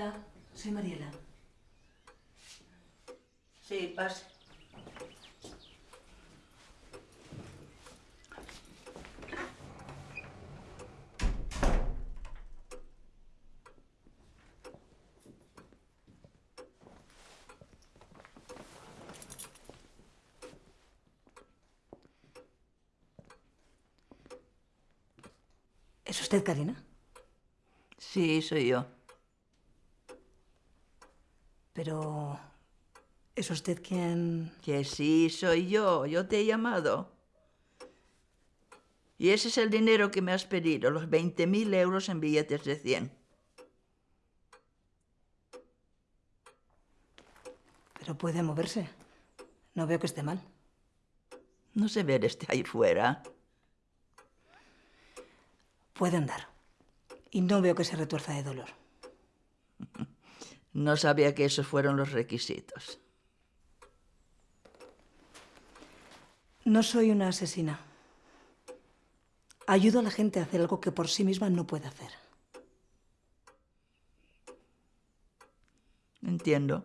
Hola, soy Mariela. Sí, pase. ¿Es usted Karina? Sí, soy yo. Pero... ¿Es usted quien...? Que sí, soy yo. Yo te he llamado. Y ese es el dinero que me has pedido, los 20.000 euros en billetes de 100. Pero puede moverse. No veo que esté mal. No se ve desde ahí fuera. Puede andar. Y no veo que se retuerza de dolor. No sabía que esos fueron los requisitos. No soy una asesina. Ayudo a la gente a hacer algo que por sí misma no puede hacer. Entiendo.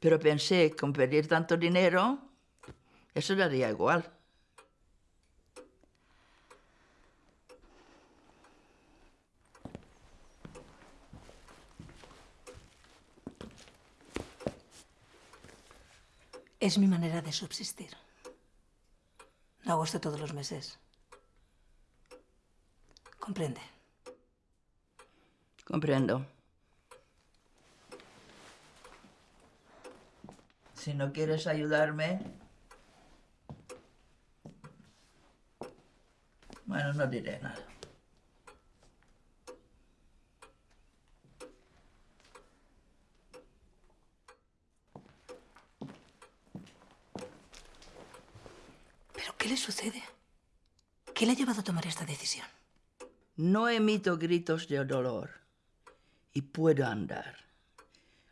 Pero pensé que con pedir tanto dinero, eso le haría igual. Es mi manera de subsistir. No hago esto todos los meses. ¿Comprende? Comprendo. Si no quieres ayudarme... Bueno, no diré nada. ¿Pero qué le sucede? ¿Qué le ha llevado a tomar esta decisión? No emito gritos de dolor y puedo andar.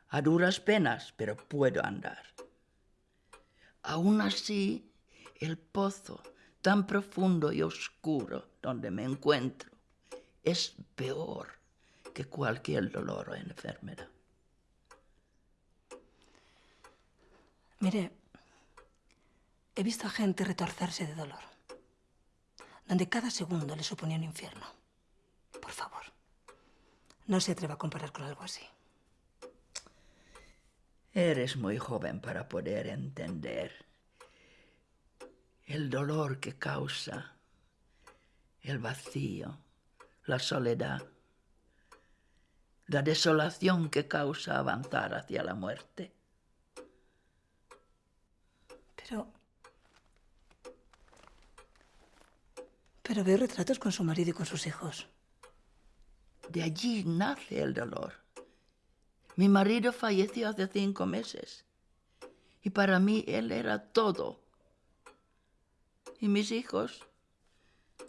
A duras penas, pero puedo andar. Aún así, el pozo tan profundo y oscuro donde me encuentro es peor que cualquier dolor o enfermedad. Mire, he visto a gente retorcerse de dolor, donde cada segundo le suponía un infierno. Por favor, no se atreva a comparar con algo así. Eres muy joven para poder entender el dolor que causa el vacío, la soledad, la desolación que causa avanzar hacia la muerte. Pero... Pero veo retratos con su marido y con sus hijos. De allí nace el dolor. Mi marido falleció hace cinco meses y para mí él era todo. ¿Y mis hijos?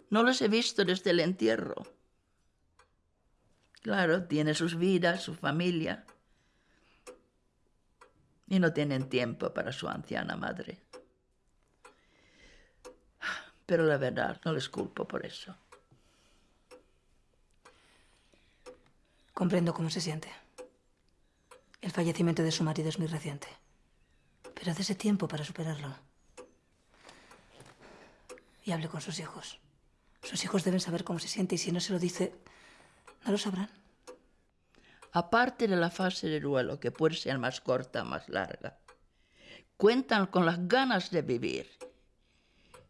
No los he visto desde el entierro. Claro, tiene sus vidas, su familia. Y no tienen tiempo para su anciana madre. Pero la verdad, no les culpo por eso. Comprendo cómo se siente. El fallecimiento de su marido es muy reciente. Pero dése tiempo para superarlo. Y hable con sus hijos. Sus hijos deben saber cómo se siente y si no se lo dice, no lo sabrán. Aparte de la fase de duelo, que puede ser más corta o más larga, cuentan con las ganas de vivir.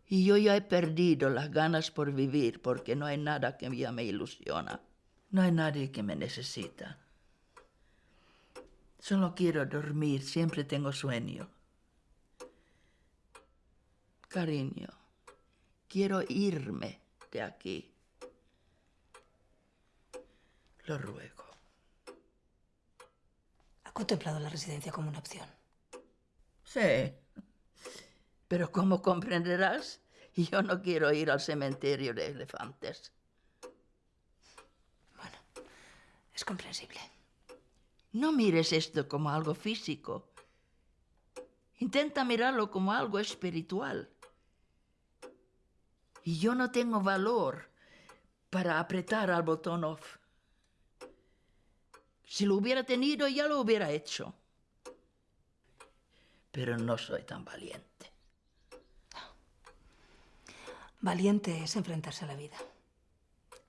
Y yo ya he perdido las ganas por vivir porque no hay nada que ya me ilusiona. No hay nadie que me necesita. Solo quiero dormir, siempre tengo sueño. Cariño, quiero irme de aquí. Lo ruego. ¿Ha contemplado la residencia como una opción? Sí. Pero como comprenderás, yo no quiero ir al cementerio de elefantes. Bueno, es comprensible. No mires esto como algo físico. Intenta mirarlo como algo espiritual. Y yo no tengo valor para apretar al botón off. Si lo hubiera tenido, ya lo hubiera hecho. Pero no soy tan valiente. Valiente es enfrentarse a la vida.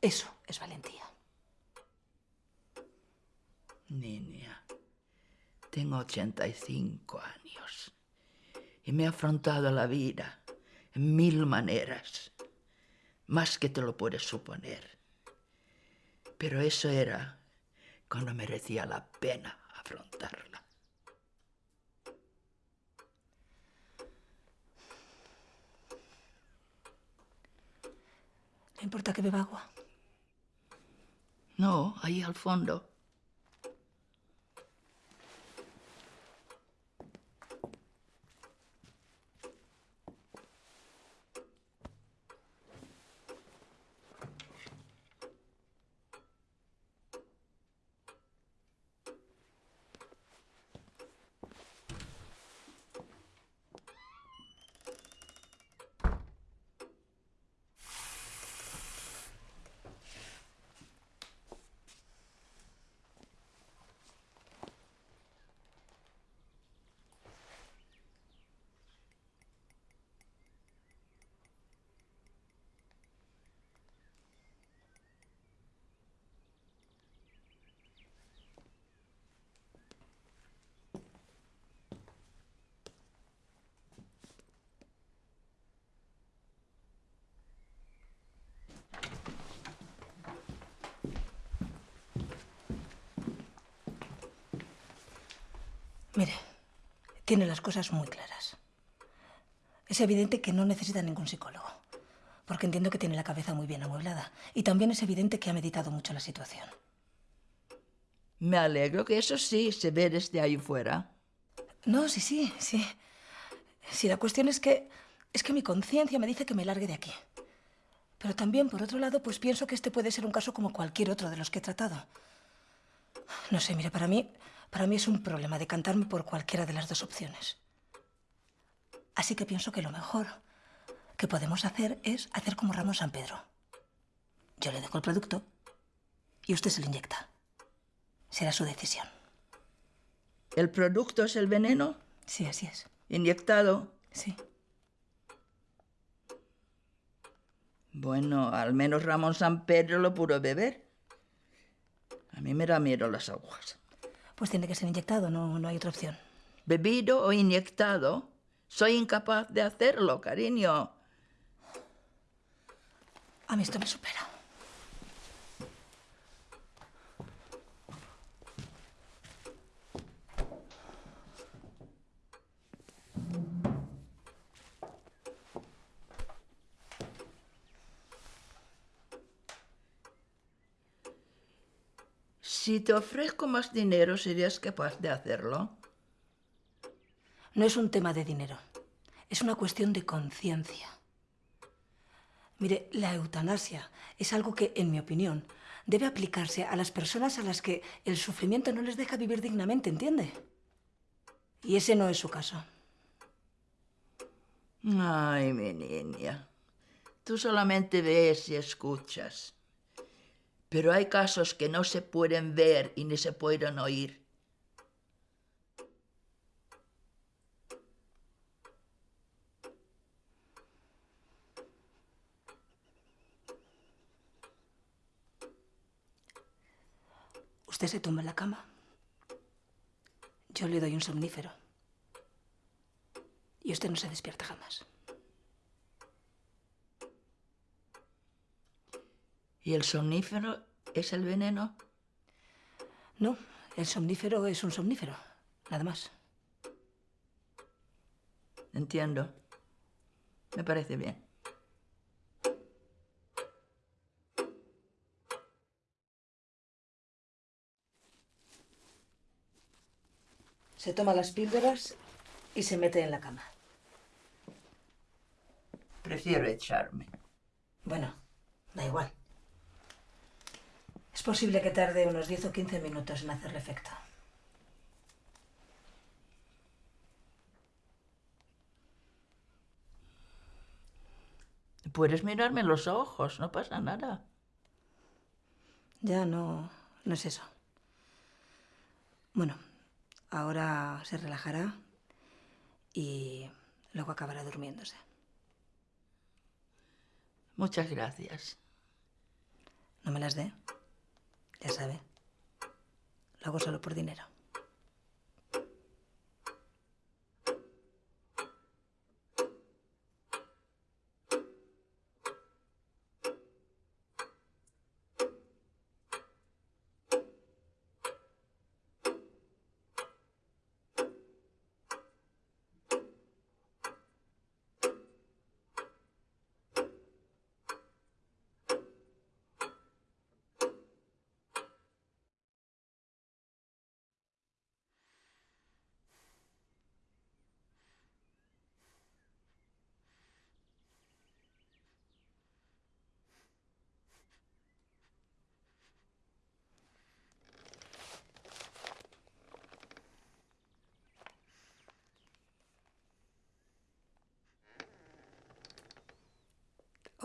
Eso es valentía. Niña, tengo 85 años y me he afrontado a la vida en mil maneras, más que te lo puedes suponer. Pero eso era cuando merecía la pena afrontarla. Importa que beba agua? No, ahí al fondo. Mire, tiene las cosas muy claras. Es evidente que no necesita ningún psicólogo, porque entiendo que tiene la cabeza muy bien amueblada. Y también es evidente que ha meditado mucho la situación. Me alegro que eso sí se ve desde ahí fuera. No, sí, sí, sí. Sí, la cuestión es que es que mi conciencia me dice que me largue de aquí. Pero también, por otro lado, pues pienso que este puede ser un caso como cualquier otro de los que he tratado. No sé, mire, para mí para mí es un problema decantarme por cualquiera de las dos opciones. Así que pienso que lo mejor que podemos hacer es hacer como Ramón San Pedro. Yo le dejo el producto y usted se lo inyecta. Será su decisión. ¿El producto es el veneno? Sí, así es. ¿Inyectado? Sí. Bueno, al menos Ramón San Pedro lo pudo beber. A mí me da miedo las agujas. Pues tiene que ser inyectado, no, no hay otra opción. ¿Bebido o inyectado? Soy incapaz de hacerlo, cariño. A mí esto me supera. Si te ofrezco más dinero, ¿serías capaz de hacerlo? No es un tema de dinero. Es una cuestión de conciencia. Mire, la eutanasia es algo que, en mi opinión, debe aplicarse a las personas a las que el sufrimiento no les deja vivir dignamente, ¿entiende? Y ese no es su caso. Ay, mi niña. Tú solamente ves y escuchas. Pero hay casos que no se pueden ver y ni se pueden oír. Usted se tumba en la cama. Yo le doy un somnífero. Y usted no se despierta jamás. ¿Y el somnífero es el veneno? No, el somnífero es un somnífero, nada más. Entiendo. Me parece bien. Se toma las píldoras y se mete en la cama. Prefiero echarme. Bueno, da igual. Es posible que tarde unos 10 o 15 minutos en hacerle efecto. Puedes mirarme en los ojos, no pasa nada. Ya no, no es eso. Bueno, ahora se relajará y luego acabará durmiéndose. Muchas gracias. No me las dé. Ya sabe. Lo hago solo por dinero.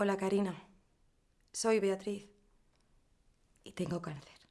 Hola, Karina. Soy Beatriz. Y tengo cáncer.